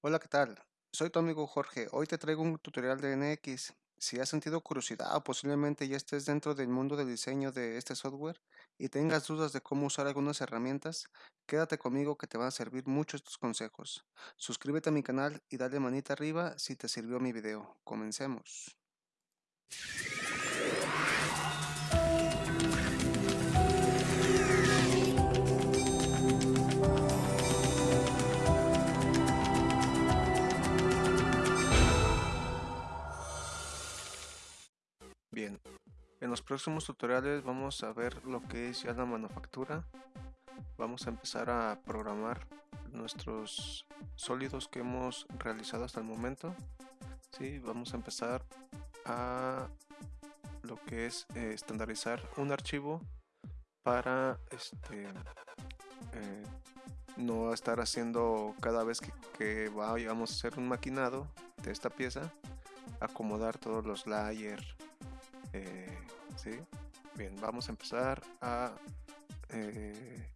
Hola, ¿qué tal? Soy tu amigo Jorge. Hoy te traigo un tutorial de NX. Si has sentido curiosidad o posiblemente ya estés dentro del mundo del diseño de este software y tengas dudas de cómo usar algunas herramientas, quédate conmigo que te van a servir mucho estos consejos. Suscríbete a mi canal y dale manita arriba si te sirvió mi video. Comencemos. Bien, en los próximos tutoriales vamos a ver lo que es ya la manufactura. Vamos a empezar a programar nuestros sólidos que hemos realizado hasta el momento. Sí, vamos a empezar a lo que es eh, estandarizar un archivo para este eh, no estar haciendo cada vez que, que vayamos a hacer un maquinado de esta pieza acomodar todos los layers eh, ¿sí? Bien, vamos a empezar a eh,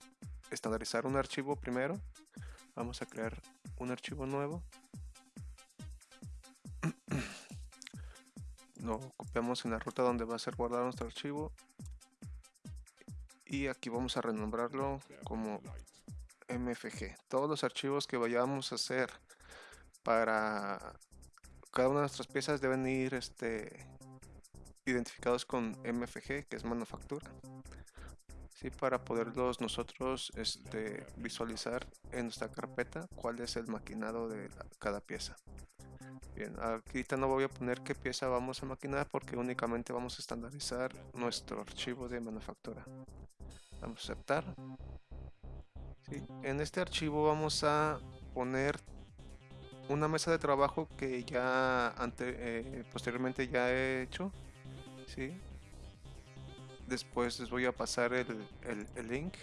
estandarizar un archivo primero. Vamos a crear un archivo nuevo. Lo copiamos en la ruta donde va a ser guardado nuestro archivo. Y aquí vamos a renombrarlo como MFG. Todos los archivos que vayamos a hacer para cada una de nuestras piezas deben ir este, identificados con MFG, que es manufactura. ¿sí? Para poderlos nosotros este, visualizar en nuestra carpeta cuál es el maquinado de cada pieza. Bien, aquí no voy a poner qué pieza vamos a maquinar porque únicamente vamos a estandarizar nuestro archivo de manufactura. Vamos a aceptar. En este archivo vamos a poner una mesa de trabajo que ya ante, eh, posteriormente ya he hecho ¿sí? Después les voy a pasar el, link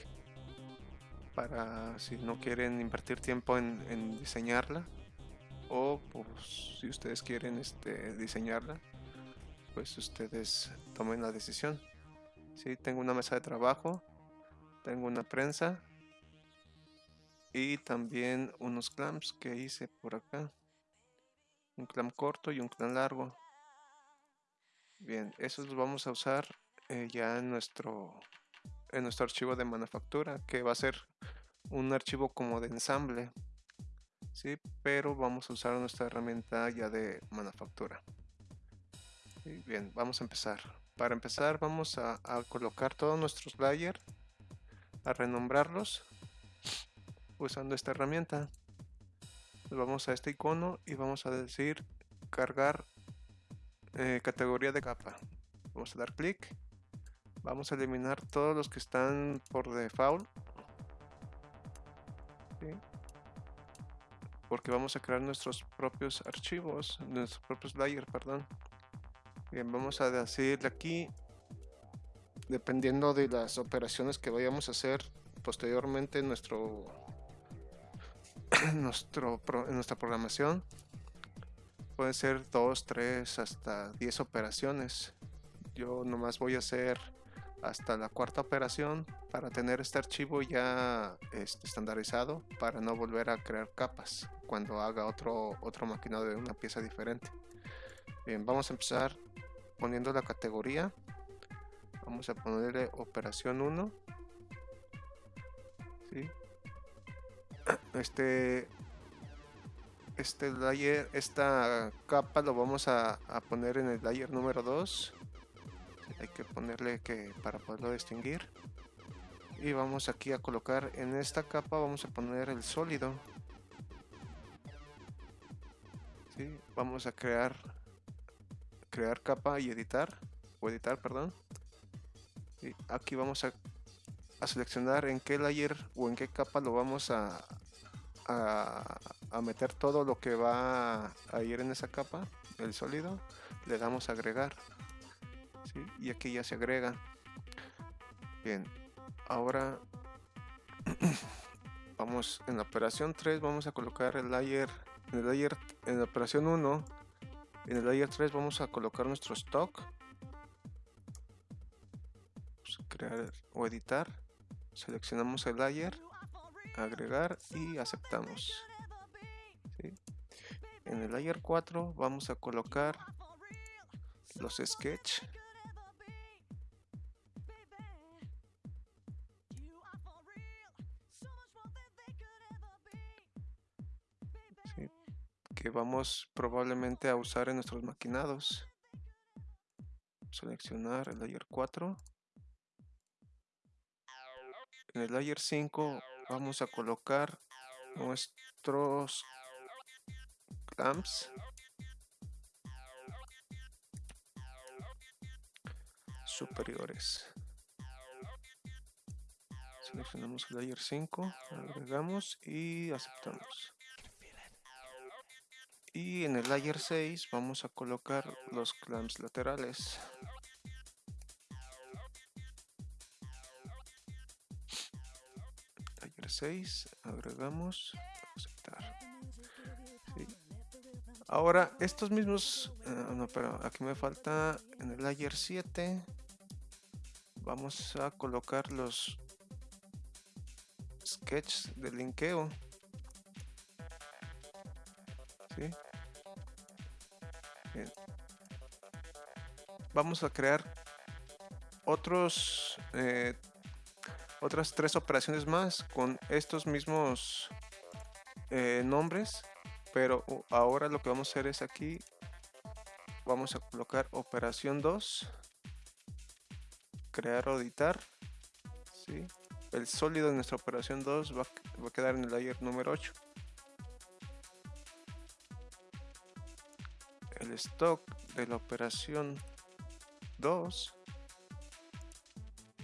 para si no quieren invertir tiempo en, diseñarla o pues, si ustedes quieren este, diseñarla pues ustedes tomen la decisión ¿sí? tengo una mesa de trabajo tengo una prensa y también unos clamps que hice por acá un clamp corto y un clamp largo Bien, esos los vamos a usar eh, ya en nuestro, en nuestro archivo de manufactura, que va a ser un archivo como de ensamble. ¿sí? Pero vamos a usar nuestra herramienta ya de manufactura. Bien, vamos a empezar. Para empezar vamos a, colocar todos nuestros layers, a renombrarlos usando esta herramienta. vamos a este icono y vamos a decir cargar eh, categoría de capa vamos a dar clic. Vamos a eliminar todos los que están por default. Porque vamos a crear nuestros propios archivos nuestros propios layers perdón. Bien vamos a decirle aquí dependiendo de las operaciones que vayamos a hacer posteriormente en nuestro, nuestro en nuestra programación pueden ser 2, 3, hasta 10 operaciones. Yo nomás voy a hacer hasta la cuarta operación para tener este archivo ya este, estandarizado para no volver a crear capas cuando haga otro, otro maquinado de una pieza diferente. Bien, vamos a empezar poniendo la categoría. Vamos a ponerle operación 1. Este este layer, esta capa lo vamos a, poner en el layer número 2 hay que ponerle que para poderlo distinguir. Y vamos aquí a colocar en esta capa vamos a poner el sólido. Vamos a crear crear capa y editar o editar perdón. Y aquí vamos a, a seleccionar en qué layer o en qué capa lo vamos a, meter todo lo que va a ir en esa capa, el sólido, le damos a agregar. Y aquí ya se agrega. Bien, ahora vamos en la operación 3, vamos a colocar el layer, en el layer, en la operación 1, en el layer 3 vamos a colocar nuestro stock. crear o editar. Seleccionamos el layer agregar y aceptamos. En el layer 4 vamos a colocar los sketch. Que vamos probablemente a usar en nuestros maquinados. Seleccionar el layer 4 en el layer 5 vamos a colocar nuestros clamps superiores. Seleccionamos el layer 5 agregamos y aceptamos. Y en el layer 6 vamos a colocar los clamps laterales. Layer 6 agregamos aceptar ahora estos mismos uh, no pero aquí me falta en el layer 7 vamos a colocar los sketches de linkeo. ¿Sí? Vamos a crear otros eh, otras tres operaciones más con estos mismos eh, nombres pero ahora lo que vamos a hacer es aquí vamos a colocar operación 2 crear o editar ¿sí? el sólido de nuestra operación 2 va, va, a quedar en el layer número 8 el stock de la operación 2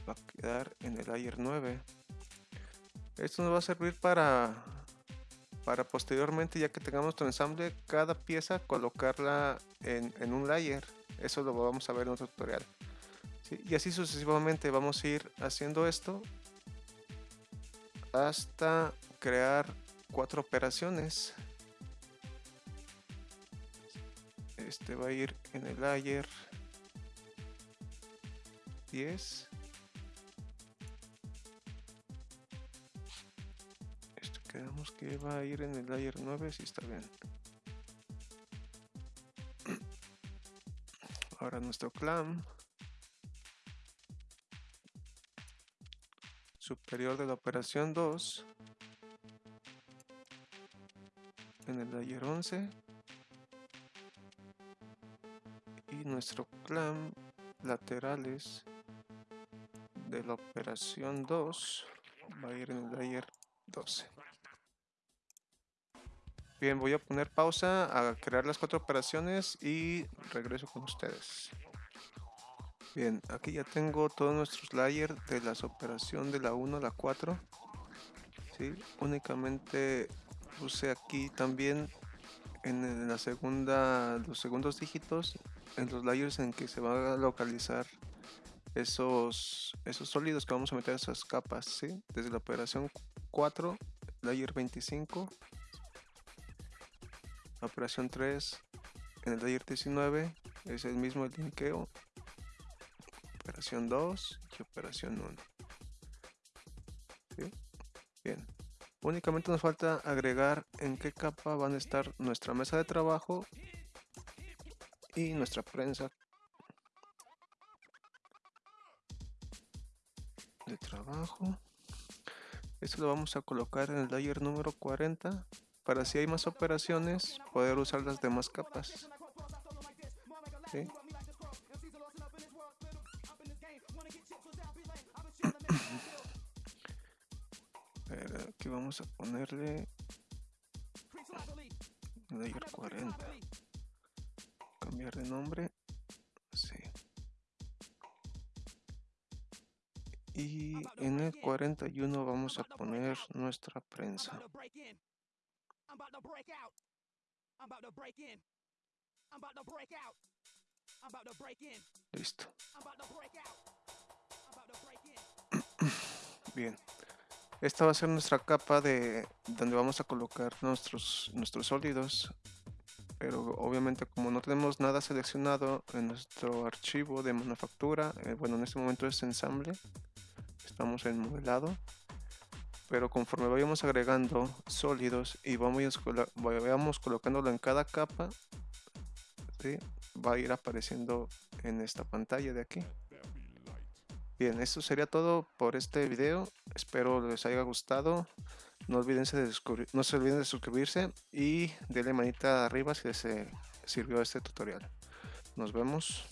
va a quedar en el layer 9 esto nos va a servir para para posteriormente ya que tengamos nuestro ensamble cada pieza colocarla en, en un layer eso lo vamos a ver en otro tutorial y así sucesivamente vamos a ir haciendo esto hasta crear cuatro operaciones. Este va a ir en el layer 10. Quedamos que va a ir en el layer 9, si está bien. Ahora nuestro clam. superior de la operación 2 en el layer 11 y nuestro clam laterales de la operación 2 va a ir en el layer 12 bien voy a poner pausa a crear las cuatro operaciones y regreso con ustedes Bien, aquí ya tengo todos nuestros layers de las operación de la 1 a la 4. ¿sí? Únicamente puse aquí también en la segunda, los segundos dígitos, en los layers en que se van a localizar esos, esos sólidos que vamos a meter en esas capas, ¿sí? Desde la operación 4, layer 25, la operación 3, en el layer 19, es el mismo linkeo operación 2 y operación 1. Bien. Únicamente nos falta agregar en qué capa van a estar nuestra mesa de trabajo y nuestra prensa de trabajo. Esto lo vamos a colocar en el layer número 40 para si hay más operaciones poder usar las demás capas. ¿Sí? aquí vamos a ponerle layer 40 cambiar de nombre sí. y en el 41 vamos a poner nuestra prensa listo. Bien. Esta va a ser nuestra capa de donde vamos a colocar nuestros, nuestros sólidos. Pero obviamente como no tenemos nada seleccionado en nuestro archivo de manufactura, eh, bueno en este momento es ensamble, estamos en modelado. Pero conforme vayamos agregando sólidos y vamos, vayamos colocándolo en cada capa va a ir apareciendo en esta pantalla de aquí. Bien esto sería todo por este video. Espero les haya gustado. No, de no se olviden de suscribirse y denle manita arriba si les sirvió este tutorial. Nos vemos